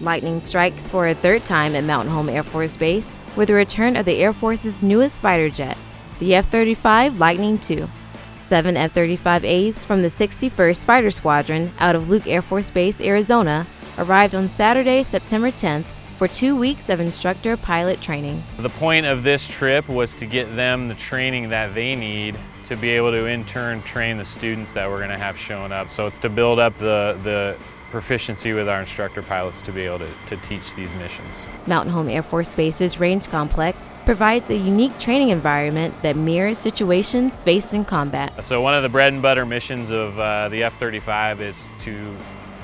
Lightning strikes for a third time at Mountain Home Air Force Base with the return of the Air Force's newest fighter jet, the F 35 Lightning II. Seven F 35As from the 61st Fighter Squadron out of Luke Air Force Base, Arizona, arrived on Saturday, September 10th for two weeks of instructor pilot training. The point of this trip was to get them the training that they need to be able to in turn train the students that we're going to have showing up. So it's to build up the, the proficiency with our instructor pilots to be able to, to teach these missions. Mountain Home Air Force Base's range complex provides a unique training environment that mirrors situations faced in combat. So one of the bread and butter missions of uh, the F-35 is to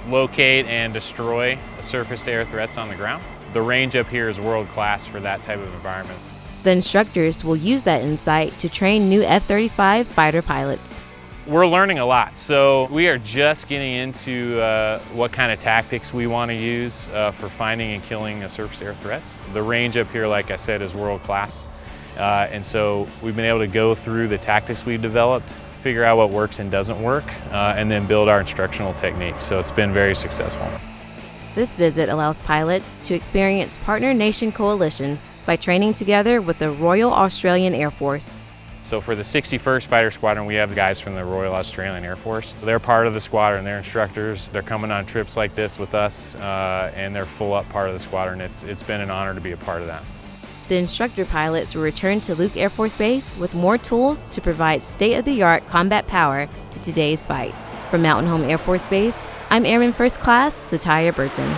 locate and destroy surface-to-air threats on the ground. The range up here is world-class for that type of environment. The instructors will use that insight to train new F-35 fighter pilots. We're learning a lot, so we are just getting into uh, what kind of tactics we want to use uh, for finding and killing surface-to-air threats. The range up here, like I said, is world-class, uh, and so we've been able to go through the tactics we've developed, figure out what works and doesn't work, uh, and then build our instructional techniques. So it's been very successful. This visit allows pilots to experience Partner Nation Coalition by training together with the Royal Australian Air Force. So for the 61st Fighter Squadron, we have guys from the Royal Australian Air Force. They're part of the squadron, they're instructors, they're coming on trips like this with us, uh, and they're full up part of the squadron. It's, it's been an honor to be a part of that. The instructor pilots will return to Luke Air Force Base with more tools to provide state-of-the-art combat power to today's fight. From Mountain Home Air Force Base, I'm Airman First Class Satya Burton.